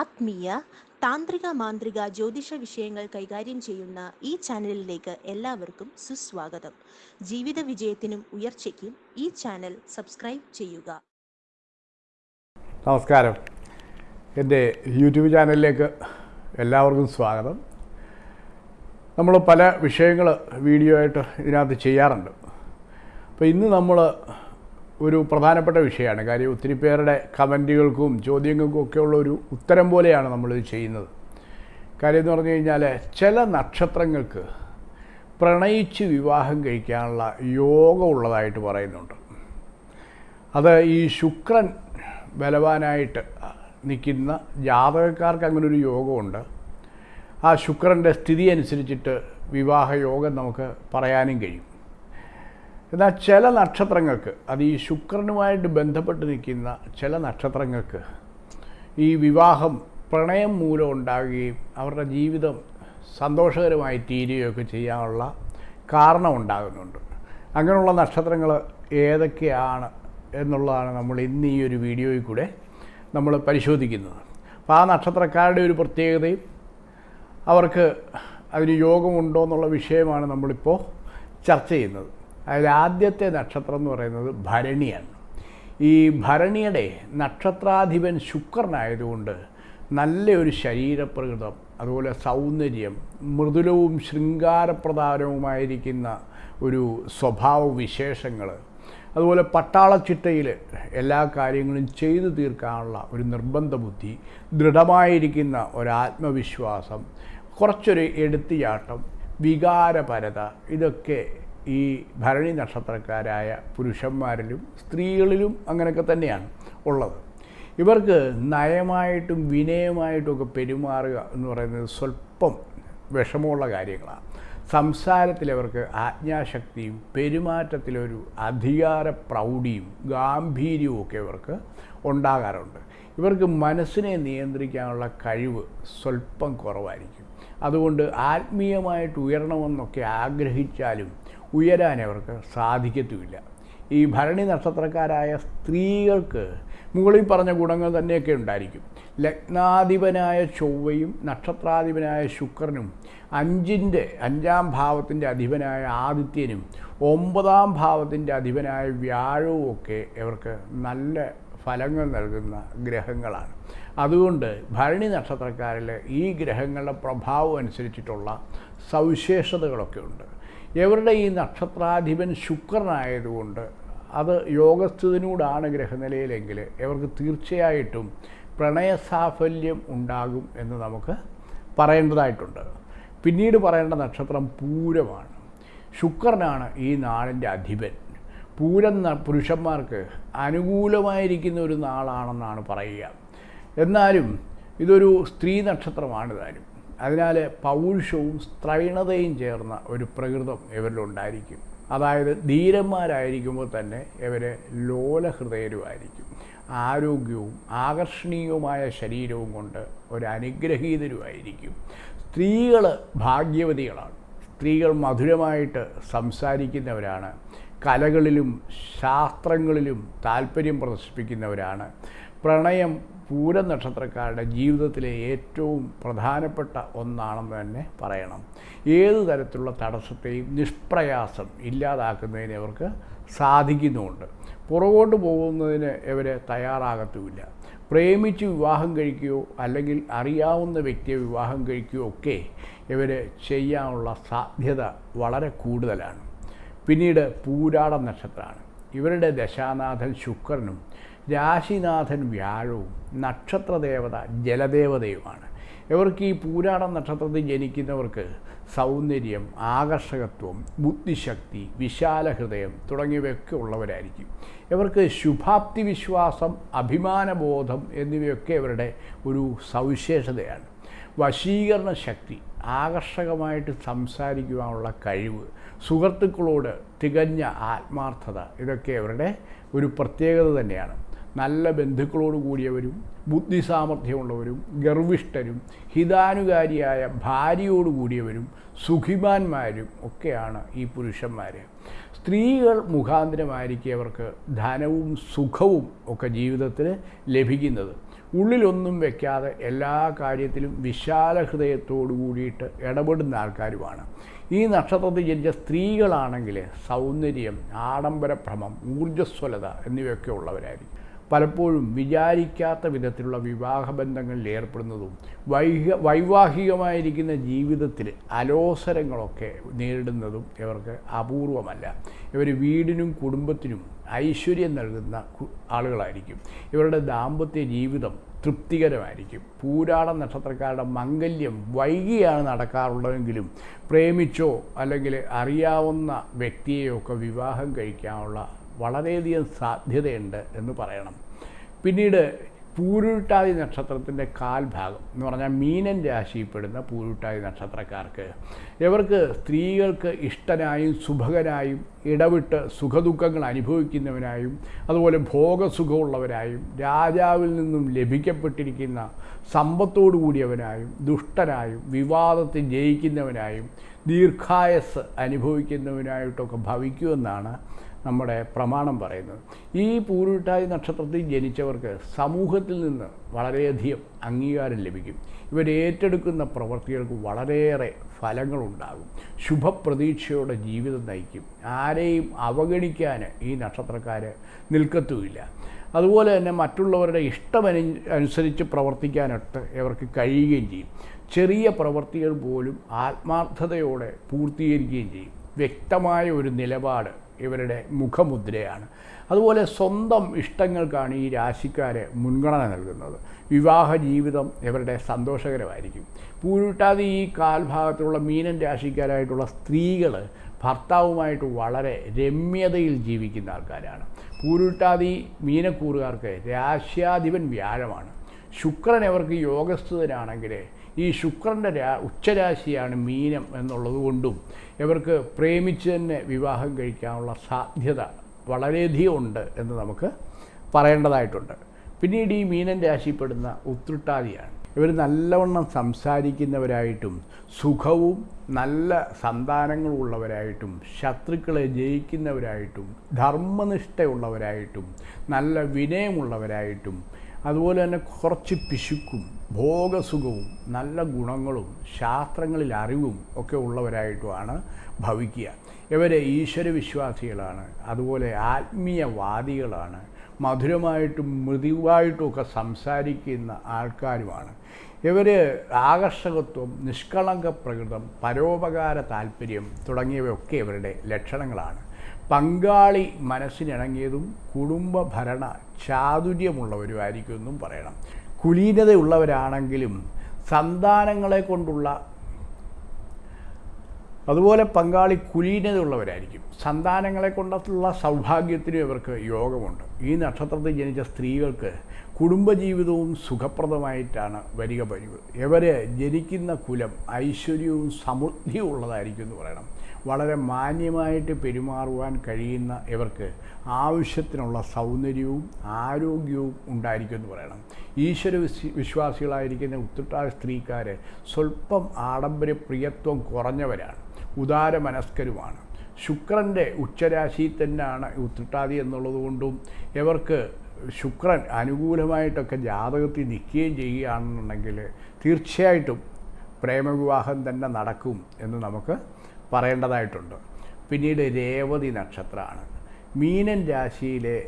ആത്മീയ താന്ത്രിക മാന്ത്രിക ജ്യോതിഷ വിഷയങ്ങൾ കൈകാര്യം ചെയ്യുന്ന ഈ ചാനലിലേക്ക് എല്ലാവർക്കും സുസ്വാഗതം. ജീവിത വിജയത്തിനും ഉയർച്ചയ്ക്കും ഈ ചാനൽ സബ്സ്ക്രൈബ് ചെയ്യുക. നമസ്കാരം. എന്റെ യൂട്യൂബ് ചാനലിലേക്ക് എല്ലാവർക്കും സ്വാഗതം. നമ്മൾ പല വിഷയങ്ങൾ വീഡിയോ ആയിട്ട് ഇതിനകത്ത് ചെയ്യാറുണ്ട്. അപ്പോൾ ഇന്ന് നമ്മൾ ഒരു പ്രധാനപ്പെട്ട വിഷയമാണ്. കാര്യം ഒത്തിരി പേരുടെ കമന്റുകൾക്കും ചോദ്യങ്ങൾക്കും ഒക്കെയുള്ള ഒരു ഉത്തരം പോലെയാണ് നമ്മളിത് ചെയ്യുന്നത്. കാര്യം എന്ന് പറഞ്ഞു കഴിഞ്ഞാൽ ചില നക്ഷത്രങ്ങൾക്ക് പ്രണയിച്ച് വിവാഹം കഴിക്കാനുള്ള യോഗമുള്ളതായിട്ട് പറയുന്നുണ്ട്. അത് ഈ ശുക്രൻ ബലവാനായിട്ട് നിൽക്കുന്ന ജാതകക്കാർക്ക് അങ്ങനെ ഒരു യോഗമുണ്ട്. ആ ശുക്രന്റെ സ്ഥിതി അനുസരിച്ചിട്ട് വിവാഹ യോഗം നമുക്ക് പറയാനും കഴിയും. എന്നാൽ ചില നക്ഷത്രങ്ങൾക്ക് അത് ഈ ശുക്രനുമായിട്ട് ബന്ധപ്പെട്ട് നിൽക്കുന്ന ചില നക്ഷത്രങ്ങൾക്ക് ഈ വിവാഹം പ്രണയം മൂലം ഉണ്ടാകുകയും അവരുടെ ജീവിതം സന്തോഷകരമായി തീരുകയൊക്കെ ചെയ്യാനുള്ള കാരണം ഉണ്ടാകുന്നുണ്ട്. അങ്ങനെയുള്ള നക്ഷത്രങ്ങൾ ഏതൊക്കെയാണ് എന്നുള്ളതാണ് നമ്മൾ ഇന്ന് ഈ ഒരു വീഡിയോയിൽ കൂടെ നമ്മൾ പരിശോധിക്കുന്നത്. അപ്പോൾ ആ നക്ഷത്രക്കാരുടെ ഒരു പ്രത്യേകതയും അവർക്ക് അതിന് യോഗമുണ്ടോ എന്നുള്ള വിഷയമാണ് നമ്മളിപ്പോൾ ചർച്ച ചെയ്യുന്നത്. അതിൽ ആദ്യത്തെ നക്ഷത്രം എന്ന് പറയുന്നത് ഭരണിയാണ്. ഈ ഭരണിയുടെ നക്ഷത്രാധിപൻ ശുക്രനായതുകൊണ്ട് നല്ലൊരു ശരീരപ്രകൃതം അതുപോലെ സൗന്ദര്യം മൃദുലവും ശൃംഗാരപ്രധാനവുമായിരിക്കുന്ന ഒരു സ്വഭാവ വിശേഷങ്ങൾ അതുപോലെ പട്ടാളച്ചിട്ടയിൽ എല്ലാ കാര്യങ്ങളും ചെയ്തു തീർക്കാനുള്ള ഒരു നിർബന്ധ ബുദ്ധി ദൃഢമായിരിക്കുന്ന ഒരാത്മവിശ്വാസം കുറച്ചൊരു എടുത്തുചാട്ടം വികാരപരത ഇതൊക്കെ ഈ ഭരണി നക്ഷത്രക്കാരായ പുരുഷന്മാരിലും സ്ത്രീകളിലും അങ്ങനെയൊക്കെ തന്നെയാണ് ഉള്ളത്. ഇവർക്ക് നയമായിട്ടും വിനയമായിട്ടും ഒക്കെ പെരുമാറുക എന്ന് പറയുന്നത് സ്വല്പം വിഷമമുള്ള കാര്യങ്ങളാണ്. സംസാരത്തിൽ അവർക്ക് ആജ്ഞാശക്തിയും പെരുമാറ്റത്തിലൊരു അധികാര പ്രൗഢിയും ഗാംഭീര്യവും ഒക്കെ ഇവർക്ക് ഉണ്ടാകാറുണ്ട്. ഇവർക്ക് മനസ്സിനെ നിയന്ത്രിക്കാനുള്ള കഴിവ് സ്വല്പം കുറവായിരിക്കും. അതുകൊണ്ട് ആത്മീയമായിട്ട് ഉയരണമെന്നൊക്കെ ആഗ്രഹിച്ചാലും ഉയരാൻ അവർക്ക് സാധിക്കത്തുമില്ല. ഈ ഭരണി നക്ഷത്രക്കാരായ സ്ത്രീകൾക്ക് മുകളിൽ പറഞ്ഞ ഗുണങ്ങൾ തന്നെയൊക്കെ ഉണ്ടായിരിക്കും. ലഗ്നാധിപനായ ചൊവ്വയും നക്ഷത്രാധിപനായ ശുക്രനും അഞ്ചിന്റെ അഞ്ചാം ഭാവത്തിന്റെ അധിപനായ ആദിത്യനും ഒമ്പതാം ഭാവത്തിന്റെ അധിപനായ വ്യാഴവും ഒക്കെ ഇവർക്ക് നല്ല ഫലങ്ങൾ നൽകുന്ന ഗ്രഹങ്ങളാണ്. അതുകൊണ്ട് ഭരണി നക്ഷത്രക്കാരിൽ ഈ ഗ്രഹങ്ങളുടെ പ്രഭാവം അനുസരിച്ചിട്ടുള്ള സവിശേഷതകളൊക്കെ ഉണ്ട്. ഇവരുടെ ഈ നക്ഷത്രാധിപൻ ശുക്രനായതുകൊണ്ട് അത് യോഗസ്ഥിതിനോടാണ് ഗ്രഹനിലയിലെങ്കിൽ ഇവർക്ക് തീർച്ചയായിട്ടും പ്രണയസാഫല്യം ഉണ്ടാകും എന്ന് നമുക്ക് പറയേണ്ടതായിട്ടുണ്ട്. പിന്നീട് പറയേണ്ട നക്ഷത്രം പൂരമാണ്. ശുക്രനാണ് ഈ നാളിന്റെ അധിപൻ. പൂരം പുരുഷന്മാർക്ക് അനുകൂലമായിരിക്കുന്ന ഒരു നാളാണെന്നാണ് പറയുക. എന്നാലും ഇതൊരു സ്ത്രീ നക്ഷത്രമാണ് താനും അതിനാൽ പൗരുഷവും സ്ത്രൈണതയും ചേർന്ന ഒരു പ്രകൃതം ഇവരിലുണ്ടായിരിക്കും അതായത് ധീരന്മാരായിരിക്കുമ്പോൾ തന്നെ ഇവർ ലോലഹൃദയരുമായിരിക്കും. ആരോഗ്യവും ആകർഷണീയവുമായ ശരീരവും കൊണ്ട് ഒരു സ്ത്രീകൾ ഭാഗ്യവതികളാണ്. സ്ത്രീകൾ മധുരമായിട്ട് സംസാരിക്കുന്നവരാണ്. കലകളിലും ശാസ്ത്രങ്ങളിലും താല്പര്യം പ്രദർശിപ്പിക്കുന്നവരാണ്. പ്രണയം പൂര നക്ഷത്രക്കാരുടെ ജീവിതത്തിലെ ഏറ്റവും പ്രധാനപ്പെട്ട ഒന്നാണെന്ന് തന്നെ പറയണം. ഏതു തരത്തിലുള്ള തടസ്സത്തെയും നിഷ്പ്രയാസം ഇല്ലാതാക്കുന്നതിന് അവർക്ക് സാധിക്കുന്നുമുണ്ട്. പുറകോട്ട് പോകുന്നതിന് ഇവർ തയ്യാറാകത്തുമില്ല. പ്രേമിച്ച് വിവാഹം കഴിക്കുകയോ അല്ലെങ്കിൽ അറിയാവുന്ന വ്യക്തിയെ വിവാഹം കഴിക്കുകയോ ഒക്കെ ഇവർ ചെയ്യാനുള്ള സാധ്യത വളരെ കൂടുതലാണ്. പിന്നീട് പൂരാട നക്ഷത്രമാണ് ഇവരുടെ ദശാനാഥൻ ശുക്രനും രാശിനാഥൻ വ്യാഴവും നക്ഷത്രദേവത ജലദേവതയുമാണ്. ഇവർക്ക് ഈ പൂരാട നക്ഷത്രത്തിൽ ജനിക്കുന്നവർക്ക് സൗന്ദര്യം ആകർഷകത്വം ബുദ്ധിശക്തി വിശാല ഹൃദയം തുടങ്ങിയവയൊക്കെ ഉള്ളവരായിരിക്കും. ഇവർക്ക് ശുഭാപ്തി വിശ്വാസം അഭിമാനബോധം എന്നിവയൊക്കെ ഇവരുടെ ഒരു സവിശേഷതയാണ്. വശീകരണ ശക്തി ആകർഷകമായിട്ട് സംസാരിക്കുവാനുള്ള കഴിവ് സുഹൃത്തുക്കളോട് തികഞ്ഞ ആത്മാർത്ഥത ഇതൊക്കെ ഇവരുടെ ഒരു പ്രത്യേകത തന്നെയാണ്. നല്ല ബന്ധുക്കളോട് കൂടിയവരും ബുദ്ധിസാമർഥ്യമുള്ളവരും ഗർവിഷ്ഠരും ഹിതാനുകാരിയായ ഭാര്യയോട് കൂടിയവരും സുഖിമാന്മാരും ഒക്കെയാണ് ഈ പുരുഷന്മാർ സ്ത്രീകൾ മുഖാന്തരമായിരിക്കും അവർക്ക് ധനവും സുഖവും ഒക്കെ ജീവിതത്തിൽ ലഭിക്കുന്നത്. ഉള്ളിലൊന്നും വെക്കാതെ എല്ലാ കാര്യത്തിലും വിശാല ഹൃദയത്തോടു കൂടിയിട്ട് ഇടപെടുന്ന ആൾക്കാരുമാണ്. ഈ നക്ഷത്രത്തിൽ ജനിച്ച സ്ത്രീകളാണെങ്കിൽ സൗന്ദര്യം ആഡംബരഭ്രമം ഊർജസ്വലത എന്നിവയൊക്കെ ഉള്ളവരായിരിക്കും. പലപ്പോഴും വിചാരിക്കാത്ത വിധത്തിലുള്ള വിവാഹബന്ധങ്ങളിൽ ഏർപ്പെടുന്നതും വൈഹ വൈവാഹികമായിരിക്കുന്ന ജീവിതത്തിൽ അലോസരങ്ങളൊക്കെ നേരിടുന്നതും ഇവർക്ക് അപൂർവമല്ല. ഇവർ വീടിനും കുടുംബത്തിനും ഐശ്വര്യം നൽകുന്ന ആളുകളായിരിക്കും. ഇവരുടെ ദാമ്പത്യ ജീവിതം തൃപ്തികരമായിരിക്കും. പൂരാട നക്ഷത്രക്കാരുടെ മംഗല്യം വൈകിയാണ് നടക്കാറുള്ളതെങ്കിലും പ്രേമിച്ചോ അല്ലെങ്കിൽ അറിയാവുന്ന വ്യക്തിയെയൊക്കെ വിവാഹം കഴിക്കാനുള്ള വളരെയധികം സാധ്യതയുണ്ട് എന്ന് പറയണം. പിന്നീട് പൂരുട്ടാതി നക്ഷത്രത്തിന്റെ കാൽഭാഗം എന്ന് പറഞ്ഞാൽ മീനൻ രാശിയിൽപ്പെടുന്ന പൂരുട്ടാതി നക്ഷത്രക്കാർക്ക്. ഇവർക്ക് സ്ത്രീകൾക്ക് ഇഷ്ടനായും സുഭകനായും ഇടവിട്ട് സുഖദുഃഖങ്ങൾ അനുഭവിക്കുന്നവനായും അതുപോലെ ഭോഗസുഖമുള്ളവരായും രാജാവിൽ നിന്നും ലഭിക്കപ്പെട്ടിരിക്കുന്ന സമ്പത്തോടു കൂടിയവനായും ദുഷ്ടനായും വിവാദത്തിൽ ജയിക്കുന്നവനായും ദീർഘായസ് അനുഭവിക്കുന്നവനായിട്ടൊക്കെ ഭവിക്കുമെന്നാണ് നമ്മുടെ പ്രമാണം പറയുന്നത്. ഈ പൂരുട്ടാതി നക്ഷത്രത്തിൽ ജനിച്ചവർക്ക് സമൂഹത്തിൽ നിന്ന് വളരെയധികം അംഗീകാരം ലഭിക്കും. ഇവർ ഏറ്റെടുക്കുന്ന പ്രവൃത്തികൾക്ക് വളരെയേറെ ഫലങ്ങളുണ്ടാകും. ശുഭപ്രതീക്ഷയോടെ ജീവിതം നയിക്കും. ആരെയും അവഗണിക്കാൻ ഈ നക്ഷത്രക്കാർ നിൽക്കത്തുമില്ല. അതുപോലെ തന്നെ മറ്റുള്ളവരുടെ ഇഷ്ടമനു അനുസരിച്ച് പ്രവർത്തിക്കാനൊട്ട് ഇവർക്ക് കഴിയുകയും ചെയ്യും. ചെറിയ പ്രവൃത്തികൾ പോലും ആത്മാർത്ഥതയോടെ പൂർത്തീകരിക്കുകയും ചെയ്യും. വ്യക്തമായ ഒരു നിലപാട് ഇവരുടെ മുഖമുദ്രയാണ്. അതുപോലെ സ്വന്തം ഇഷ്ടങ്ങൾക്കാണ് ഈ രാശിക്കാരെ മുൻഗണന നൽകുന്നത്. വിവാഹ ജീവിതം ഇവരുടെ സന്തോഷകരമായിരിക്കും. പൂരുട്ടാതെ ഈ കാൽഭാഗത്തുള്ള മീനൻ രാശിക്കാരായിട്ടുള്ള സ്ത്രീകൾ ഭർത്താവുമായിട്ട് വളരെ രമ്യതയിൽ ജീവിക്കുന്ന ആൾക്കാരാണ്. പൂരുട്ടാതി മീനക്കൂറുകാർക്ക് രാശ്യാധിപൻ വ്യാഴമാണ്. ശുക്രൻ അവർക്ക് യോഗസ്ഥിതനാണെങ്കിൽ ഈ ശുക്രന്റെ രാ ഉച്ചരാശിയാണ് മീനം എന്നുള്ളത് കൊണ്ടും ഇവർക്ക് പ്രേമിച്ച് തന്നെ വിവാഹം കഴിക്കാനുള്ള സാധ്യത വളരെയധികം ഉണ്ട് എന്ന് നമുക്ക് പറയേണ്ടതായിട്ടുണ്ട്. പിന്നീട് ഈ മീനൻ രാശിപ്പെടുന്ന ഉത്രട്ടാതിയാണ്. ഇവർ നല്ലവണ്ണം സംസാരിക്കുന്നവരായിട്ടും സുഖവും നല്ല സന്താനങ്ങളുള്ളവരായിട്ടും ശത്രുക്കളെ ജയിക്കുന്നവരായിട്ടും ധർമ്മനിഷ്ഠയുള്ളവരായിട്ടും നല്ല വിനയമുള്ളവരായിട്ടും അതുപോലെ തന്നെ കുറച്ച് പിശുക്കും ഭോഗസുഖവും നല്ല ഗുണങ്ങളും ശാസ്ത്രങ്ങളിൽ അറിവും ഒക്കെ ഉള്ളവരായിട്ടുമാണ് ഭവിക്കുക. ഇവരെ ഈശ്വരവിശ്വാസികളാണ്. അതുപോലെ ആത്മീയവാദികളാണ്. മധുരമായിട്ടും മൃദുവായിട്ടും ഒക്കെ സംസാരിക്കുന്ന ആൾക്കാരുമാണ്. ഇവർ ആകർഷകത്വം നിഷ്കളങ്ക പ്രകൃതം പരോപകാര താല്പര്യം തുടങ്ങിയവയൊക്കെ ഇവരുടെ ലക്ഷണങ്ങളാണ്. പങ്കാളി മനസ്സിനിണങ്ങിയതും കുടുംബ ഭരണ ചാതുര്യമുള്ളവരുമായിരിക്കും എന്നും പറയണം. കുലീനതയുള്ളവരാണെങ്കിലും സന്താനങ്ങളെ കൊണ്ടുള്ള അതുപോലെ പങ്കാളി കുലീനതയുള്ളവരായിരിക്കും. സന്താനങ്ങളെ കൊണ്ടുള്ള സൗഭാഗ്യത്തിനും ഇവർക്ക് യോഗമുണ്ട്. ഈ നക്ഷത്രത്തിൽ ജനിച്ച സ്ത്രീകൾക്ക് കുടുംബജീവിതവും സുഖപ്രദമായിട്ടാണ് വരിക പതിവ്. ഇവർ ജനിക്കുന്ന കുലം ഐശ്വര്യവും സമൃദ്ധിയും ഉള്ളതായിരിക്കും എന്ന് പറയണം. വളരെ മാന്യമായിട്ട് പെരുമാറുവാൻ കഴിയുന്ന ഇവർക്ക് ആവശ്യത്തിനുള്ള സൗന്ദര്യവും ആരോഗ്യവും ഉണ്ടായിരിക്കും എന്ന് പറയണം. ഈശ്വര വിശ്വ വിശ്വാസികളായിരിക്കുന്ന ഉത്രട്ടാ സ്ത്രീക്കാർ സ്വല്പം ആഡംബര പ്രിയത്വം കുറഞ്ഞവരാണ് ഉദാരമനസ്കരുമാണ്. ശുക്രന്റെ ഉച്ചരാശിയിൽ തന്നെയാണ് ഉത്രട്ടാതി എന്നുള്ളത് കൊണ്ടും ഇവർക്ക് ശുക്രൻ അനുകൂലമായിട്ടൊക്കെ ജാതകത്തിൽ നിൽക്കുകയും ചെയ്യുകയാണെന്നുണ്ടെങ്കിൽ തീർച്ചയായിട്ടും പ്രേമവിവാഹം തന്നെ നടക്കും എന്ന് നമുക്ക് പറയേണ്ടതായിട്ടുണ്ട്. പിന്നീട് രേവതി നക്ഷത്രമാണ്. മീനൻ രാശിയിലെ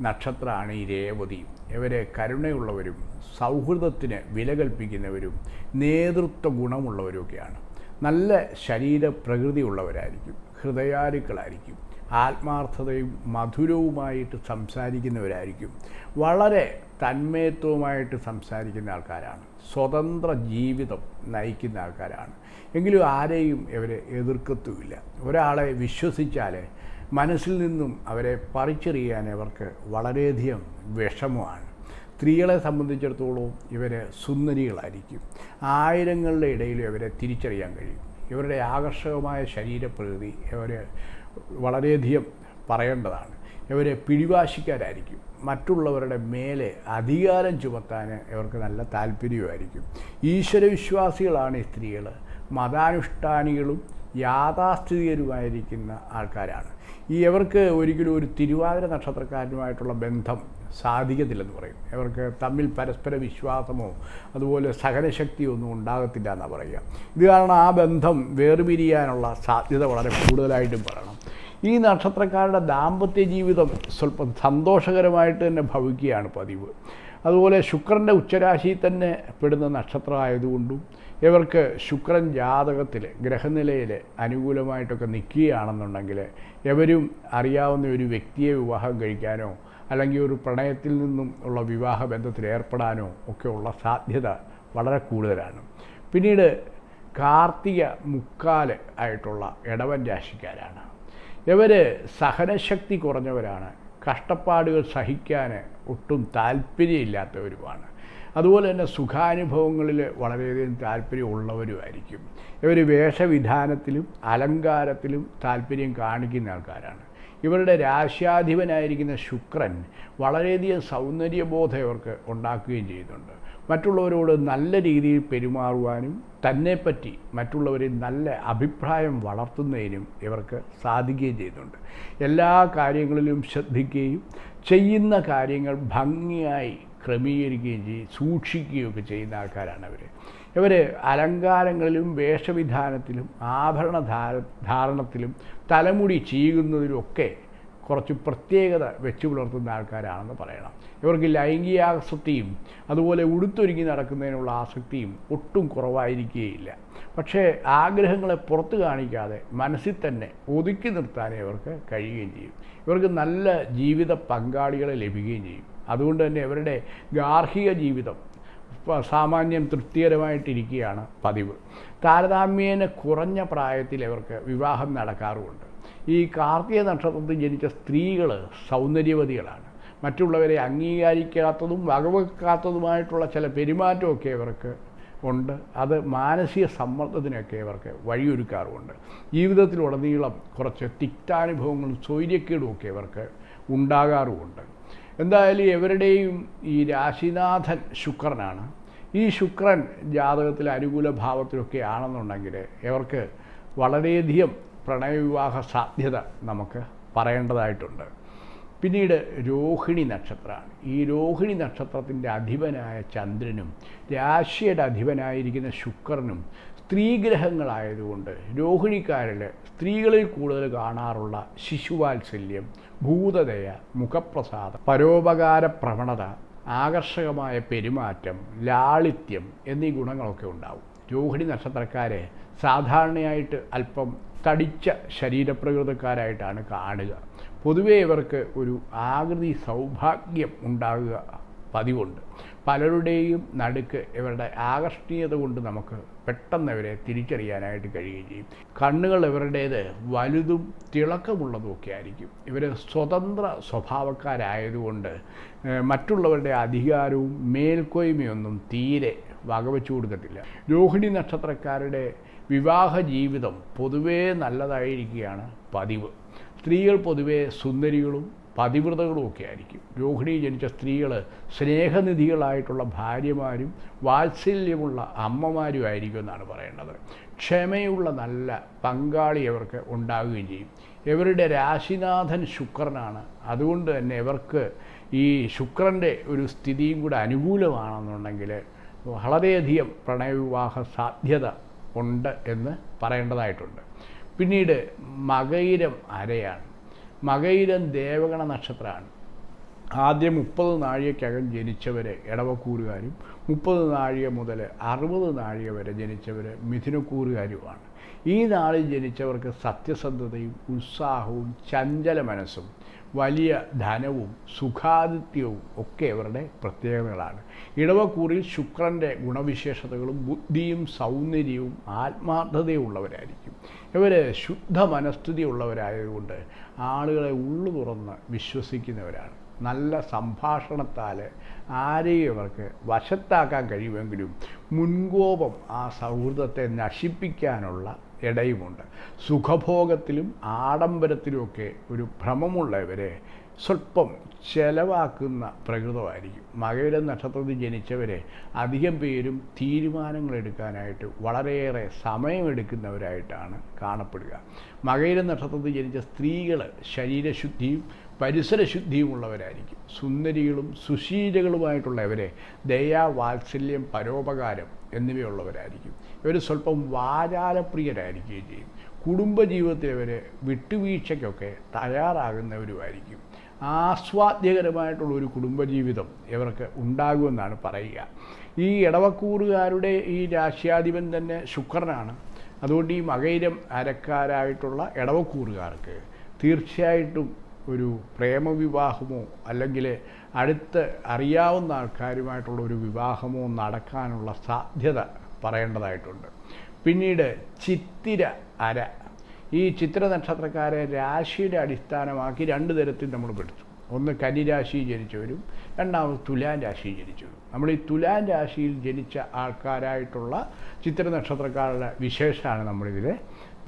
നക്ഷത്രമാണ് ഈ രേവതി. ഇവരെ കരുണയുള്ളവരും സൗഹൃദത്തിന് വില കൽപ്പിക്കുന്നവരും നേതൃത്വ ഗുണമുള്ളവരുമൊക്കെയാണ് നല്ല ശരീര പ്രകൃതിയുള്ളവരായിരിക്കും ഹൃദയാരുക്കളായിരിക്കും ആത്മാർത്ഥതയും മധുരവുമായിട്ട് സംസാരിക്കുന്നവരായിരിക്കും വളരെ തന്മയത്വമായിട്ട് സംസാരിക്കുന്ന ആൾക്കാരാണ് സ്വതന്ത്ര ജീവിതം നയിക്കുന്ന ആൾക്കാരാണ്. എങ്കിലും ആരെയും ഇവരെ എതിർക്കത്തുമില്ല. ഒരാളെ വിശ്വസിച്ചാൽ മനസ്സിൽ നിന്നും അവരെ പറിച്ചെറിയാൻ അവർക്ക് വളരെയധികം വിഷമമാണ്. സ്ത്രീകളെ സംബന്ധിച്ചിടത്തോളം ഇവർ സുന്ദരികളായിരിക്കും. ആയിരങ്ങളുടെ ഇടയിൽ ഇവരെ തിരിച്ചറിയാൻ കഴിയും. ഇവരുടെ ആകർഷകമായ ശരീരപ്രകൃതി ഇവർ വളരെയധികം പറയേണ്ടതാണ്. ഇവരെ പിടിവാശിക്കാരായിരിക്കും. മറ്റുള്ളവരുടെ മേലെ അധികാരം ചുമത്താൻ ഇവർക്ക് നല്ല താല്പര്യമായിരിക്കും. ഈശ്വരവിശ്വാസികളാണ് ഈ സ്ത്രീകൾ മതാനുഷ്ഠാനികളും യാഥാസ്ഥിതികരുമായിരിക്കുന്ന ആൾക്കാരാണ്. ഈ ഇവർക്ക് ഒരിക്കലും ഒരു തിരുവാതിര നക്ഷത്രക്കാരനുമായിട്ടുള്ള ബന്ധം സാധിക്കത്തില്ലെന്ന് പറയും. ഇവർക്ക് തമ്മിൽ പരസ്പര വിശ്വാസമോ അതുപോലെ സഹനശക്തിയോ ഒന്നും ഉണ്ടാകത്തില്ല എന്നാണ് പറയുക. ഇത് കാരണം ആ ബന്ധം വേർപിരിയാനുള്ള സാധ്യത വളരെ കൂടുതലായിട്ടും പറയണം ഈ നക്ഷത്രക്കാരുടെ ദാമ്പത്യ ജീവിതം സ്വല്പം സന്തോഷകരമായിട്ട് തന്നെ ഭവിക്കുകയാണ് പതിവ്. അതുപോലെ ശുക്രന്റെ ഉച്ചരാശിയിൽ തന്നെ പെടുന്ന നക്ഷത്രമായതുകൊണ്ടും ഇവർക്ക് ശുക്രൻ ജാതകത്തിൽ ഗ്രഹനിലയിൽ അനുകൂലമായിട്ടൊക്കെ നിൽക്കുകയാണെന്നുണ്ടെങ്കിൽ എവരും അറിയാവുന്ന ഒരു വ്യക്തിയെ വിവാഹം കഴിക്കാനോ അല്ലെങ്കിൽ ഒരു പ്രണയത്തിൽ നിന്നും ഉള്ള വിവാഹ ബന്ധത്തിൽ ഏർപ്പെടാനോ ഒക്കെ ഉള്ള സാധ്യത വളരെ കൂടുതലാണ്. പിന്നീട് കാർത്തിക മുക്കാൽ ആയിട്ടുള്ള ഇടവൻ രാശിക്കാരാണ്. ഇവർ സഹനശക്തി കുറഞ്ഞവരാണ്. കഷ്ടപ്പാടുകൾ സഹിക്കാൻ ഒട്ടും താല്പര്യമില്ലാത്തവരുമാണ് അതുപോലെ തന്നെ സുഖാനുഭവങ്ങളിൽ വളരെയധികം താല്പര്യമുള്ളവരുമായിരിക്കും. ഇവർ വേഷവിധാനത്തിലും അലങ്കാരത്തിലും താല്പര്യം കാണിക്കുന്ന ആൾക്കാരാണ്. ഇവരുടെ രാശ്യാധിപനായിരിക്കുന്ന ശുക്രൻ വളരെയധികം സൗന്ദര്യബോധം ഇവർക്ക് ഉണ്ടാക്കുകയും ചെയ്യുന്നുണ്ട്. മറ്റുള്ളവരോട് നല്ല രീതിയിൽ പെരുമാറുവാനും തന്നെപ്പറ്റി മറ്റുള്ളവരിൽ നല്ല അഭിപ്രായം വളർത്തുന്നതിനും ഇവർക്ക് സാധിക്കുകയും ചെയ്യുന്നുണ്ട്. എല്ലാ കാര്യങ്ങളിലും ശ്രദ്ധിക്കുകയും ചെയ്യുന്ന കാര്യങ്ങൾ ഭംഗിയായി ക്രമീകരിക്കുകയും ചെയ്യും സൂക്ഷിക്കുകയൊക്കെ ചെയ്യുന്ന ആൾക്കാരാണ് അവർ ഇവർ അലങ്കാരങ്ങളിലും വേഷവിധാനത്തിലും ആഭരണ ധാര ധാരണത്തിലും തലമുടി ചീകുന്നതിലുമൊക്കെ കുറച്ച് പ്രത്യേകത വെച്ച് പുലർത്തുന്ന ആൾക്കാരാണെന്ന് പറയണം. ഇവർക്ക് ലൈംഗികാസക്തിയും അതുപോലെ ഉടുത്തൊരുങ്ങി നടക്കുന്നതിനുള്ള ആസക്തിയും ഒട്ടും കുറവായിരിക്കുകയില്ല. പക്ഷേ ആഗ്രഹങ്ങളെ പുറത്തു കാണിക്കാതെ മനസ്സിൽ തന്നെ ഒതുക്കി നിർത്താനേ ഇവർക്ക് കഴിയുകയും ചെയ്യും. ഇവർക്ക് നല്ല ജീവിത പങ്കാളികളെ ലഭിക്കുകയും ചെയ്യും. അതുകൊണ്ട് തന്നെ ഇവരുടെ ഗാർഹിക ജീവിതം സാമാന്യം തൃപ്തികരമായിട്ടിരിക്കുകയാണ് പതിവ്. താരതമ്യേന കുറഞ്ഞ പ്രായത്തിൽ ഇവർക്ക് വിവാഹം നടക്കാറുമുണ്ട്. ഈ കാർത്തിക നക്ഷത്രത്തിൽ ജനിച്ച സ്ത്രീകൾ സൗന്ദര്യവതികളാണ്. മറ്റുള്ളവരെ അംഗീകരിക്കാത്തതും വകവെക്കാത്തതുമായിട്ടുള്ള ചില പെരുമാറ്റമൊക്കെ ഇവർക്ക് ഉണ്ട്. അത് മാനസിക സമ്മർദ്ദത്തിനൊക്കെ ഇവർക്ക് വഴിയൊരുക്കാറുമുണ്ട്. ജീവിതത്തിലുടനീളം കുറച്ച് തിക്താനുഭവങ്ങളും സ്വൈര്യക്കേടും ഒക്കെ ഇവർക്ക് ഉണ്ടാകാറുമുണ്ട്. എന്തായാലും എവരുടെയും ഈ രാശിനാഥൻ ശുക്രനാണ്. ഈ ശുക്രൻ ജാതകത്തിൽ അനുകൂല ഭാവത്തിലൊക്കെ ആണെന്നുണ്ടെങ്കിൽ ഇവർക്ക് വളരെയധികം പ്രണയവിവാഹ സാധ്യത നമുക്ക് പറയേണ്ടതായിട്ടുണ്ട്. പിന്നീട് രോഹിണി നക്ഷത്രമാണ്. ഈ രോഹിണി നക്ഷത്രത്തിന്റെ അധിപനായ ചന്ദ്രനും രാശിയുടെ അധിപനായിരിക്കുന്ന ശുക്രനും സ്ത്രീഗ്രഹങ്ങളായതുകൊണ്ട് രോഹിണിക്കാരിൽ സ്ത്രീകളിൽ കൂടുതൽ കാണാറുള്ള ശിശുവാത്സല്യം ഭൂതദയ മുഖപ്രസാദം പരോപകാര പ്രവണത ആകർഷകമായ പെരുമാറ്റം ലാളിത്യം എന്നീ ഗുണങ്ങളൊക്കെ ഉണ്ടാവും. രോഹിണി നക്ഷത്രക്കാരെ സാധാരണയായിട്ട് അല്പം തടിച്ച ശരീരപ്രകൃതക്കാരായിട്ടാണ് കാണുക. പൊതുവേ ഇവർക്ക് ഒരു ആകൃതി സൗഭാഗ്യം ഉണ്ടാകുക പതിവുണ്ട്. പലരുടെയും നടുക്ക് ഇവരുടെ ആകർഷണീയത കൊണ്ട് നമുക്ക് പെട്ടെന്ന് ഇവരെ തിരിച്ചറിയാനായിട്ട് കഴിയുകയും ചെയ്യും. കണ്ണുകൾ ഇവരുടേത് വലുതും തിളക്കമുള്ളതുമൊക്കെ ആയിരിക്കും. ഇവർ സ്വതന്ത്ര സ്വഭാവക്കാരായതുകൊണ്ട് മറ്റുള്ളവരുടെ അധികാരവും മേൽക്കോയ്മയൊന്നും തീരെ വകവെച്ചു കൊടുക്കത്തില്ല രോഹിണി നക്ഷത്രക്കാരുടെ വിവാഹ ജീവിതം പൊതുവേ നല്ലതായിരിക്കുകയാണ് പതിവ്. സ്ത്രീകൾ പൊതുവേ സുന്ദരികളും പതിവ്രതകളും ഒക്കെ ആയിരിക്കും. രോഹിണി ജനിച്ച സ്ത്രീകൾ സ്നേഹനിധികളായിട്ടുള്ള ഭാര്യമാരും വാത്സല്യമുള്ള അമ്മമാരും ആയിരിക്കും എന്നാണ് പറയേണ്ടത്. ക്ഷമയുള്ള നല്ല പങ്കാളി അവർക്ക് ഉണ്ടാവുകയും ചെയ്യും. ഇവരുടെ രാശിനാഥൻ ശുക്രനാണ്. അതുകൊണ്ട് തന്നെ ഇവർക്ക് ഈ ശുക്രന്റെ ഒരു സ്ഥിതിയും കൂടെ അനുകൂലമാണെന്നുണ്ടെങ്കിൽ വളരെയധികം പ്രണയവിവാഹ സാധ്യത ഉണ്ട് എന്ന് പറയേണ്ടതായിട്ടുണ്ട്. പിന്നീട് മകയിരം അരയാണ്. മകയിരം ദേവഗണ നക്ഷത്രമാണ്. ആദ്യം മുപ്പത് നാഴികക്കകം ജനിച്ചവരെ ഇടവക്കൂറുകാരും മുപ്പത് നാഴിക മുതൽ അറുപത് നാഴിക വരെ ജനിച്ചവർ മിഥുനക്കൂറുകാരുമാണ്. ഈ നാളിൽ ജനിച്ചവർക്ക് സത്യസന്ധതയും ഉത്സാഹവും ചഞ്ചല മനസ്സും വലിയ ധനവും സുഖാദിത്യവും ഒക്കെ ഇവരുടെ പ്രത്യേകതകളാണ്. ഇടവക്കൂറിൽ ശുക്രന്റെ ഗുണവിശേഷതകളും ബുദ്ധിയും സൗന്ദര്യവും ആത്മാർത്ഥതയും ഉള്ളവരായിരിക്കും ഇവർ ശുദ്ധ മനസ്ഥിതി ഉള്ളവരായതുകൊണ്ട് ആളുകളെ ഉള്ളു തുറന്ന് വിശ്വസിക്കുന്നവരാണ്. നല്ല സംഭാഷണത്താൽ ആരെയും അവർക്ക് വശത്താക്കാൻ കഴിയുമെങ്കിലും മുൻകോപം ആ സൗഹൃദത്തെ നശിപ്പിക്കാനുള്ള ഇടയുമുണ്ട്. സുഖഭോഗത്തിലും ആഡംബരത്തിലുമൊക്കെ ഒരു ഭ്രമമുള്ളവരെ സ്വല്പം ചെലവാക്കുന്ന പ്രകൃതമായിരിക്കും. മകയിര നക്ഷത്രത്തിൽ ജനിച്ചവരെ അധികം പേരും തീരുമാനങ്ങൾ എടുക്കാനായിട്ട് വളരെയേറെ സമയമെടുക്കുന്നവരായിട്ടാണ് കാണപ്പെടുക. മകയിര നക്ഷത്രത്തിൽ ജനിച്ച സ്ത്രീകൾ ശരീരശുദ്ധിയും ഉള്ളവരായിരിക്കും സുന്ദരികളും സുശീലകളുമായിട്ടുള്ളവരെ ദയാ വാത്സല്യം പരോപകാരം എന്നിവയുള്ളവരായിരിക്കും. ഇവർ സ്വല്പം വാചാലപ്രിയരായിരിക്കുകയും ചെയ്യും. കുടുംബജീവിതത്തിൽ ഇവർ വിട്ടുവീഴ്ചയ്ക്കൊക്കെ തയ്യാറാകുന്നവരുമായിരിക്കും. ആസ്വാദ്യകരമായിട്ടുള്ള ഒരു കുടുംബജീവിതം ഇവർക്ക് ഉണ്ടാകുമെന്നാണ് പറയുക. ഈ ഇടവക്കൂറുകാരുടെ ഈ രാശ്യാധിപൻ തന്നെ ശുക്രനാണ്. അതുകൊണ്ട് ഈ മകൈരം അരക്കാരായിട്ടുള്ള ഇടവക്കൂറുകാർക്ക് തീർച്ചയായിട്ടും ഒരു പ്രേമവിവാഹമോ അല്ലെങ്കിൽ അടുത്ത് അറിയാവുന്ന ആൾക്കാരുമായിട്ടുള്ള ഒരു വിവാഹമോ നടക്കാനുള്ള സാധ്യത പറയേണ്ടതായിട്ടുണ്ട്. പിന്നീട് ചിത്തിര അര. ഈ ചിത്ര നക്ഷത്രക്കാരെ രാശിയുടെ അടിസ്ഥാനമാക്കി രണ്ട് തരത്തിൽ നമ്മൾ പെടുത്തു. ഒന്ന് കനിരാശി ജനിച്ചവരും രണ്ടാമത് തുലാൻ രാശി ജനിച്ചവരും. നമ്മൾ ഈ തുലാൻ രാശിയിൽ ജനിച്ച ആൾക്കാരായിട്ടുള്ള ചിത്ര നക്ഷത്രക്കാരുടെ വിശേഷമാണ് നമ്മളിതിൽ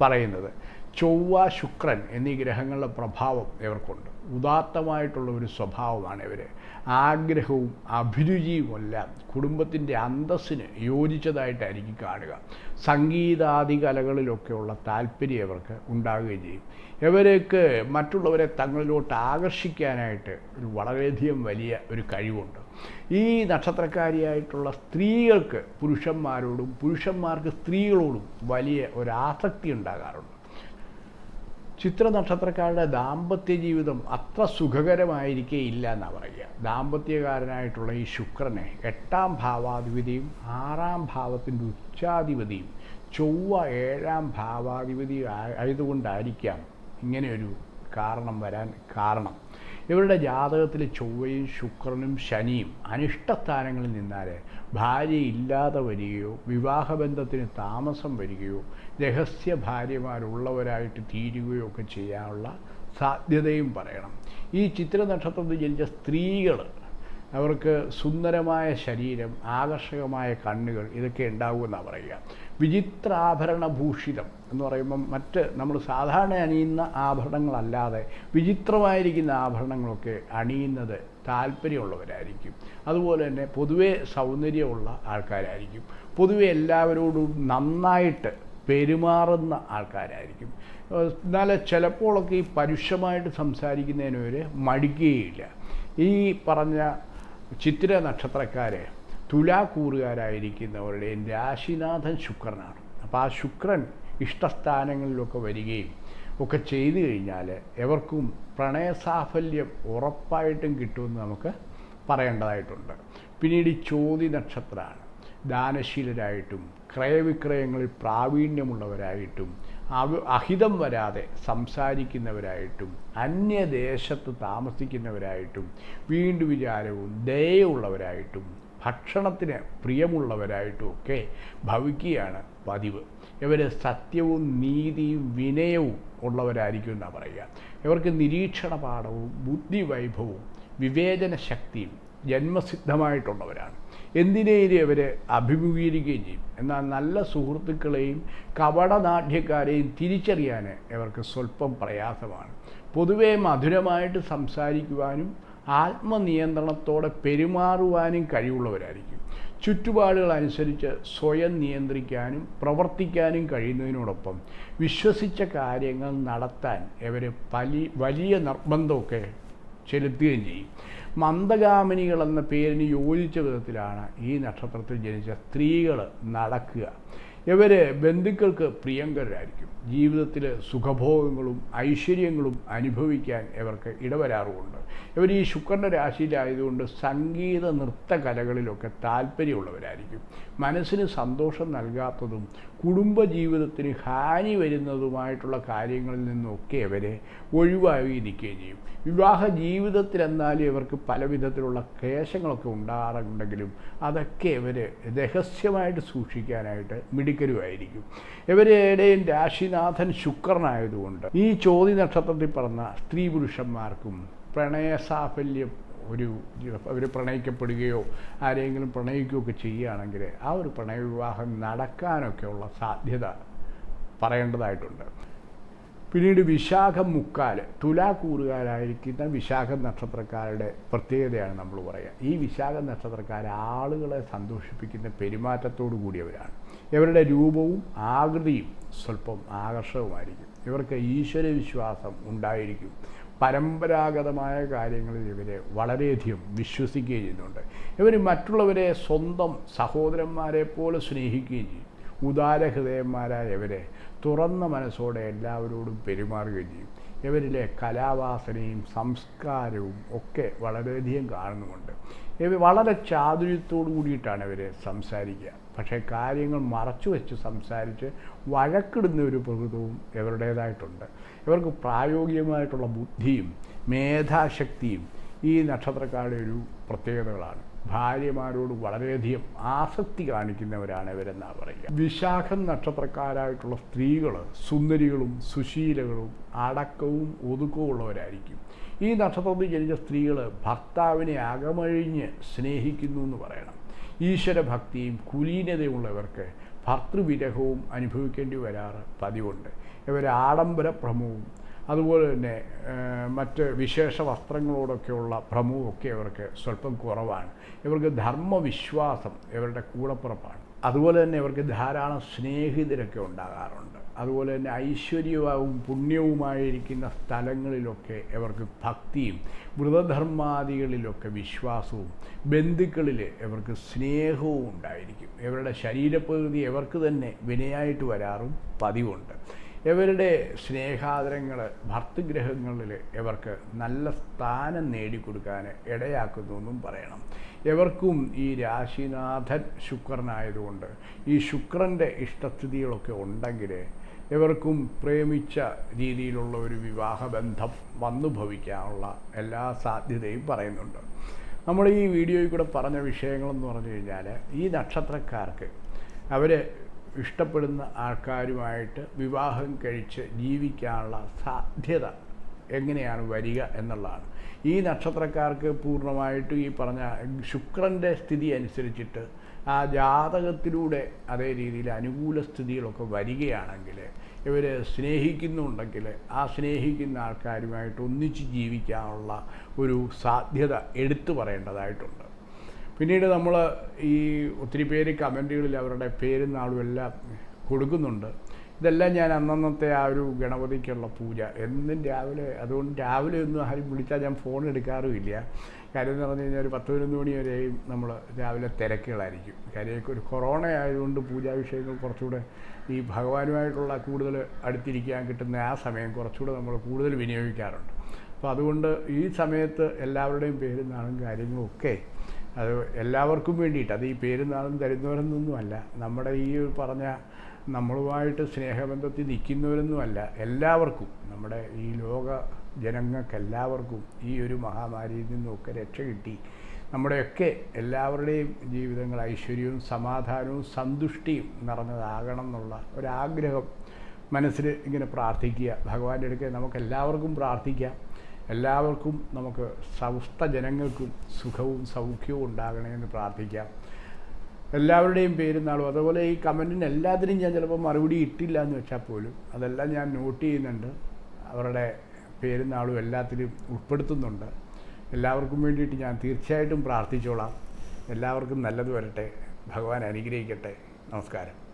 പറയുന്നത്. ചൊവ്വ ശുക്രൻ എന്നീ ഗ്രഹങ്ങളുടെ പ്രഭാവം ഇവർക്കുണ്ട്. ഉദാത്തമായിട്ടുള്ള ഒരു സ്വഭാവമാണ് ഇവർ ആഗ്രഹവും അഭിരുചിയുമെല്ലാം കുടുംബത്തിന്റെ അന്തസ്സിന് യോജിച്ചതായിട്ടായിരിക്കും കാണുക. സംഗീതാദി കലകളിലൊക്കെയുള്ള താല്പര്യം ഇവർക്ക് ഉണ്ടാകുകയും ചെയ്യും. ഇവർക്ക് മറ്റുള്ളവരെ തങ്ങളിലോട്ട് ആകർഷിക്കാനായിട്ട് ഒരു വളരെയധികം വലിയ ഒരു കഴിവുണ്ട്. ഈ നക്ഷത്രക്കാരിയായിട്ടുള്ള സ്ത്രീകൾക്ക് പുരുഷന്മാരോടും പുരുഷന്മാർക്ക് സ്ത്രീകളോടും വലിയ ഒരു ആസക്തി ഉണ്ടാകാറുണ്ട്. ചിത്ര നക്ഷത്രക്കാരുടെ ദാമ്പത്യ ജീവിതം അത്ര സുഖകരമായിരിക്കേയില്ല എന്നാണ് പറയുക. ദാമ്പത്യകാരനായിട്ടുള്ള ഈ ശുക്രനെ എട്ടാം ഭാവാധിപതിയും ആറാം ഭാവത്തിന്റെ ഉച്ചാധിപതിയും ചൊവ്വ ഏഴാം ഭാവാധിപതി ആയതുകൊണ്ടായിരിക്കാം ഇങ്ങനെയൊരു കാരണം വരാൻ കാരണം. ഇവരുടെ ജാതകത്തിൽ ചൊവ്വയും ശുക്രനും ശനിയും അനിഷ്ടസ്ഥാനങ്ങളിൽ നിന്നാൽ ഭാര്യ ഇല്ലാതെ വരികയോ വിവാഹബന്ധത്തിന് താമസം വരികയോ രഹസ്യ ഭാര്യമാരുള്ളവരായിട്ട് തീരുകയോ ഒക്കെ ചെയ്യാനുള്ള സാധ്യതയും പറയണം. ഈ ചിത്ര നക്ഷത്രത്തിൽ ജനിച്ച സ്ത്രീകൾ അവർക്ക് സുന്ദരമായ ശരീരം ആകർഷകമായ കണ്ണുകൾ ഇതൊക്കെ ഉണ്ടാകുമെന്നാണ് പറയുക. വിചിത്രാഭരണ ഭൂഷിതം എന്ന് പറയുമ്പം മറ്റ് നമ്മൾ സാധാരണ അണിയുന്ന ആഭരണങ്ങളല്ലാതെ വിചിത്രമായിരിക്കുന്ന ആഭരണങ്ങളൊക്കെ അണിയുന്നത് താല്പര്യമുള്ളവരായിരിക്കും. അതുപോലെ തന്നെ പൊതുവേ സൗന്ദര്യമുള്ള ആൾക്കാരായിരിക്കും. പൊതുവെ എല്ലാവരോടും നന്നായിട്ട് പെരുമാറുന്ന ആൾക്കാരായിരിക്കും. എന്നാൽ ചിലപ്പോഴൊക്കെ ഈ പരുഷമായിട്ട് സംസാരിക്കുന്നതിന് ഒരു മടിക്കുകയില്ല. ഈ പറഞ്ഞ ചിത്തിര നക്ഷത്രക്കാരെ തുലാക്കൂറുകാരായിരിക്കുന്നവരുടെ രാശിനാഥൻ ശുക്രനാണ്. അപ്പോൾ ആ ശുക്രൻ ഇഷ്ടസ്ഥാനങ്ങളിലൊക്കെ വരികയും ഒക്കെ ചെയ്തു കഴിഞ്ഞാൽ എവർക്കും പ്രണയസാഫല്യം ഉറപ്പായിട്ടും കിട്ടുമെന്ന് നമുക്ക് പറയേണ്ടതായിട്ടുണ്ട്. പിന്നീട് ഈ ചോതി നക്ഷത്രമാണ് ദാനശീലരായിട്ടും ക്രയവിക്രയങ്ങളിൽ പ്രാവീണ്യമുള്ളവരായിട്ടും അഹിതം വരാതെ സംസാരിക്കുന്നവരായിട്ടും അന്യദേശത്ത് താമസിക്കുന്നവരായിട്ടും വീണ്ടും വിചാരവും ദയുള്ളവരായിട്ടും ഭക്ഷണത്തിന് പ്രിയമുള്ളവരായിട്ടും ഒക്കെ ഭവിക്കുകയാണ് പതിവ്. ഇവർ സത്യവും നീതിയും വിനയവും ഉള്ളവരായിരിക്കും എന്നാണ് പറയുക. ഇവർക്ക് നിരീക്ഷണ പാഠവും ബുദ്ധിവൈഭവവും വിവേചന ശക്തിയും ജന്മസിദ്ധമായിട്ടുള്ളവരാണ്. എന്തിനേലും അവരെ അഭിമുഖീകരിക്കുകയും ചെയ്യും. എന്നാൽ നല്ല സുഹൃത്തുക്കളെയും കപടനാട്യക്കാരെയും തിരിച്ചറിയാൻ ഇവർക്ക് സ്വല്പം പ്രയാസമാണ്. പൊതുവേ മധുരമായിട്ട് സംസാരിക്കുവാനും ആത്മനിയന്ത്രണത്തോടെ പെരുമാറുവാനും കഴിവുള്ളവരായിരിക്കും. ചുറ്റുപാടുകൾ അനുസരിച്ച് സ്വയം നിയന്ത്രിക്കാനും പ്രവർത്തിക്കാനും കഴിയുന്നതിനോടൊപ്പം വിശ്വസിച്ച കാര്യങ്ങൾ നടത്താൻ ഇവർ വലിയ നിർബന്ധമൊക്കെ ചെലുത്തുകയും ചെയ്യും. മന്ദഗാമിനികൾ എന്ന പേരിന് യോജിച്ച വിധത്തിലാണ് ഈ നക്ഷത്രത്തിൽ ജനിച്ച സ്ത്രീകൾ നടക്കുക. ഇവർ ബന്ധുക്കൾക്ക് പ്രിയങ്കരായിരിക്കും ജീവിതത്തിൽ സുഖഭോഗങ്ങളും ഐശ്വര്യങ്ങളും അനുഭവിക്കാൻ ഇവർക്ക് ഇടവരാറുമുണ്ട്. ഇവർ ഈ ശുക്രന്റെ രാശിയിലായതുകൊണ്ട് സംഗീത നൃത്ത കലകളിലൊക്കെ താല്പര്യമുള്ളവരായിരിക്കും. മനസ്സിന് സന്തോഷം നൽകാത്തതും കുടുംബജീവിതത്തിന് ഹാനി വരുന്നതുമായിട്ടുള്ള കാര്യങ്ങളിൽ നിന്നൊക്കെ അവരെ ഒഴിവായി ഇരിക്കുകയും ചെയ്യും. വിവാഹ ജീവിതത്തിൽ എന്നാലും ഇവർക്ക് പല വിധത്തിലുള്ള ക്ലേശങ്ങളൊക്കെ ഉണ്ടാകാറുണ്ടെങ്കിലും അതൊക്കെ ഇവർ രഹസ്യമായിട്ട് സൂക്ഷിക്കാനായിട്ട് മിടുക്കരുമായിരിക്കും. ഇവരുടെയും രാശിനാഥൻ ശുക്രനായതുകൊണ്ട് ഈ ചോതി നക്ഷത്രത്തിൽ പറഞ്ഞ സ്ത്രീ പുരുഷന്മാർക്കും പ്രണയസാഫല്യം ഒരു അവർ പ്രണയിക്കപ്പെടുകയോ ആരെങ്കിലും പ്രണയിക്കുകയൊക്കെ ചെയ്യുകയാണെങ്കിൽ ആ ഒരു പ്രണയവിവാഹം നടക്കാനൊക്കെയുള്ള സാധ്യത പറയേണ്ടതായിട്ടുണ്ട്. പിന്നീട് വിശാഖം മുക്കാൽ തുലാക്കൂറുകാരായിരിക്കുന്ന വിശാഖ നക്ഷത്രക്കാരുടെ പ്രത്യേകതയാണ് നമ്മൾ പറയുക. ഈ വിശാഖ നക്ഷത്രക്കാർ ആളുകളെ സന്തോഷിപ്പിക്കുന്ന പെരുമാറ്റത്തോടു കൂടിയവരാണ്. ഇവരുടെ രൂപവും ആകൃതിയും സ്വല്പം ആകർഷകമായിരിക്കും ഇവർക്ക് ഈശ്വര വിശ്വാസം ഉണ്ടായിരിക്കും. പരമ്പരാഗതമായ കാര്യങ്ങളിൽ ഇവരെ വളരെയധികം വിശ്വസിക്കുകയും ചെയ്യുന്നുണ്ട്. ഇവർ മറ്റുള്ളവരെ സ്വന്തം സഹോദരന്മാരെ പോലെ സ്നേഹിക്കുകയും ചെയ്യും. ഉദാരഹൃദയന്മാരായ ഇവരെ തുറന്ന മനസ്സോടെ എല്ലാവരോടും പെരുമാറുകയും ചെയ്യും. ഇവരിലെ കലാവാസനയും സംസ്കാരവും ഒക്കെ വളരെയധികം കാണുന്നുമുണ്ട്. ഇവർ വളരെ ചാതുര്യത്തോടു കൂടിയിട്ടാണ് ഇവർ സംസാരിക്കുക. പക്ഷേ കാര്യങ്ങൾ മറച്ചു വെച്ച് സംസാരിച്ച് വഴക്കിടുന്ന ഒരു പ്രകൃതവും ഇവരുടേതായിട്ടുണ്ട്. ഇവർക്ക് പ്രായോഗികമായിട്ടുള്ള ബുദ്ധിയും മേധാശക്തിയും ഈ നക്ഷത്രക്കാരുടെ ഒരു പ്രത്യേകതകളാണ്. ഭാര്യമാരോട് വളരെയധികം ആസക്തി കാണിക്കുന്നവരാണ് ഇവരെന്നാണ് പറയുക. വിശാഖം നക്ഷത്രക്കാരായിട്ടുള്ള സ്ത്രീകൾ സുന്ദരികളും സുശീലകളും അടക്കവും ഒതുക്കവും ഉള്ളവരായിരിക്കും. ഈ നക്ഷത്രത്തിൽ ജനിച്ച സ്ത്രീകൾ ഭർത്താവിനെ അകമഴിഞ്ഞ് സ്നേഹിക്കുന്നു എന്ന് പറയണം. ഈശ്വരഭക്തിയും കുലീനതയുമുള്ളവർക്ക് ഭർത്തൃവിരഹവും അനുഭവിക്കേണ്ടി വരാറ് പതിവുണ്ട്. ഇവർ ആഡംബര ഭ്രമവും അതുപോലെ തന്നെ മറ്റ് വിശേഷ വസ്ത്രങ്ങളോടൊക്കെയുള്ള ഭ്രമവുമൊക്കെ ഇവർക്ക് സ്വല്പം കുറവാണ്. ഇവർക്ക് ധർമ്മവിശ്വാസം ഇവരുടെ കൂടപ്പുറപ്പാണ്. അതുപോലെ തന്നെ ഇവർക്ക് ധാരാളം സ്നേഹിതരൊക്കെ ഉണ്ടാകാറുണ്ട്. അതുപോലെ തന്നെ ഐശ്വര്യവും പുണ്യവുമായിരിക്കുന്ന സ്ഥലങ്ങളിലൊക്കെ ഇവർക്ക് ഭക്തിയും വ്രതധർമാദികളിലൊക്കെ വിശ്വാസവും ബന്ധുക്കളിൽ ഇവർക്ക് സ്നേഹവും ഉണ്ടായിരിക്കും. ഇവരുടെ ശരീരപ്രകൃതി ഇവർക്ക് തന്നെ വിനയായിട്ട് വരാറും പതിവുണ്ട്. ഇവരുടെ സ്നേഹാദരങ്ങൾ ഭർത്തൃഗ്രഹങ്ങളിൽ ഇവർക്ക് നല്ല സ്ഥാനം നേടിക്കൊടുക്കാൻ ഇടയാക്കുന്നു എന്നും പറയണം. ഇവർക്കും ഈ രാശിനാഥൻ ശുക്രനായതുകൊണ്ട് ഈ ശുക്രന്റെ ഇഷ്ടസ്ഥിതികളൊക്കെ ഉണ്ടെങ്കിൽ ഇവർക്കും പ്രേമിച്ച രീതിയിലുള്ള ഒരു വിവാഹബന്ധം വന്നു ഭവിക്കാനുള്ള എല്ലാ സാധ്യതയും പറയുന്നുണ്ട്. നമ്മൾ ഈ വീഡിയോയിൽ കൂടെ പറഞ്ഞ വിഷയങ്ങളെന്ന് പറഞ്ഞു കഴിഞ്ഞാൽ ഈ നക്ഷത്രക്കാർക്ക് അവർ ഇഷ്ടപ്പെടുന്ന ആൾക്കാരുമായിട്ട് വിവാഹം കഴിച്ച് ജീവിക്കാനുള്ള സാധ്യത എങ്ങനെയാണ് വരിക എന്നുള്ളതാണ്. ഈ നക്ഷത്രക്കാർക്ക് പൂർണമായിട്ടും ഈ പറഞ്ഞ ശുക്രന്റെ സ്ഥിതി അനുസരിച്ചിട്ട് ആ ജാതകത്തിലൂടെ അതേ രീതിയിൽ അനുകൂല സ്ഥിതികളൊക്കെ വരികയാണെങ്കിൽ ഇവർ സ്നേഹിക്കുന്നുണ്ടെങ്കിൽ ആ സ്നേഹിക്കുന്ന ആൾക്കാരുമായിട്ട് ഒന്നിച്ച് ജീവിക്കാനുള്ള ഒരു സാധ്യത എടുത്തു പറയേണ്ടതായിട്ടുണ്ട്. പിന്നീട് നമ്മൾ ഈ ഒത്തിരി പേര് കമന്റുകളിൽ അവരുടെ പേരും നാളും എല്ലാം കൊടുക്കുന്നുണ്ട്. ഇതെല്ലാം ഞാൻ അന്നന്നത്തെ ആ ഒരു ഗണപതിക്കുള്ള പൂജ. എന്നും രാവിലെ അതുകൊണ്ട് രാവിലെ ഒന്നും ആരും വിളിച്ചാൽ ഞാൻ ഫോൺ എടുക്കാറുമില്ല. കാര്യം എന്ന് പറഞ്ഞു കഴിഞ്ഞാൽ ഒരു പത്ത് പതിനൊന്ന് മണി വരെയും നമ്മൾ രാവിലെ തിരക്കുകളായിരിക്കും. കാര്യം ഒരു കൊറോണ ആയതുകൊണ്ട് പൂജാ വിഷയങ്ങൾ കുറച്ചുകൂടെ ഈ ഭഗവാനുമായിട്ടുള്ള കൂടുതൽ അടുത്തിരിക്കാൻ കിട്ടുന്ന ആ സമയം കുറച്ചുകൂടെ നമ്മൾ കൂടുതൽ വിനിയോഗിക്കാറുണ്ട്. അപ്പോൾ അതുകൊണ്ട് ഈ സമയത്ത് എല്ലാവരുടെയും പേരുന്നാളും കാര്യങ്ങളും അത് എല്ലാവർക്കും വേണ്ടിയിട്ട് അത് ഈ പേരുന്നാളും തരുന്നവരെന്നൊന്നുമല്ല നമ്മുടെ ഈ പറഞ്ഞ നമ്മളുമായിട്ട് സ്നേഹബന്ധത്തിൽ നിൽക്കുന്നവരൊന്നുമല്ല എല്ലാവർക്കും നമ്മുടെ ഈ ലോക ജനങ്ങൾക്കെല്ലാവർക്കും ഈ ഒരു മഹാമാരിയിൽ നിന്നൊക്കെ രക്ഷ കിട്ടി. നമ്മുടെയൊക്കെ എല്ലാവരുടെയും ജീവിതങ്ങൾ ഐശ്വര്യവും സമാധാനവും സന്തുഷ്ടിയും നിറഞ്ഞതാകണം എന്നുള്ള ഒരാഗ്രഹം മനസ്സിൽ ഇങ്ങനെ പ്രാർത്ഥിക്കുക. ഭഗവാന്റെ അടുക്കെ നമുക്കെല്ലാവർക്കും പ്രാർത്ഥിക്കാം. എല്ലാവർക്കും നമുക്ക് സമസ്ത ജനങ്ങൾക്കും സുഖവും സൗഖ്യവും ഉണ്ടാകണമെന്ന് പ്രാർത്ഥിക്കാം. എല്ലാവരുടെയും പേര് നാളും. അതുപോലെ ഈ കമന്റിന് എല്ലാത്തിനും ഞാൻ ചിലപ്പോൾ മറുപടി ഇട്ടില്ല എന്ന് വെച്ചാൽ പോലും അതെല്ലാം ഞാൻ നോട്ട് ചെയ്യുന്നുണ്ട്. അവരുടെ പേരും നാളും എല്ലാത്തിലും ഉൾപ്പെടുത്തുന്നുണ്ട്. എല്ലാവർക്കും വേണ്ടിയിട്ട് ഞാൻ തീർച്ചയായിട്ടും പ്രാർത്ഥിച്ചോളാം. എല്ലാവർക്കും നല്ലത് വരട്ടെ. ഭഗവാൻ അനുഗ്രഹിക്കട്ടെ. നമസ്കാരം.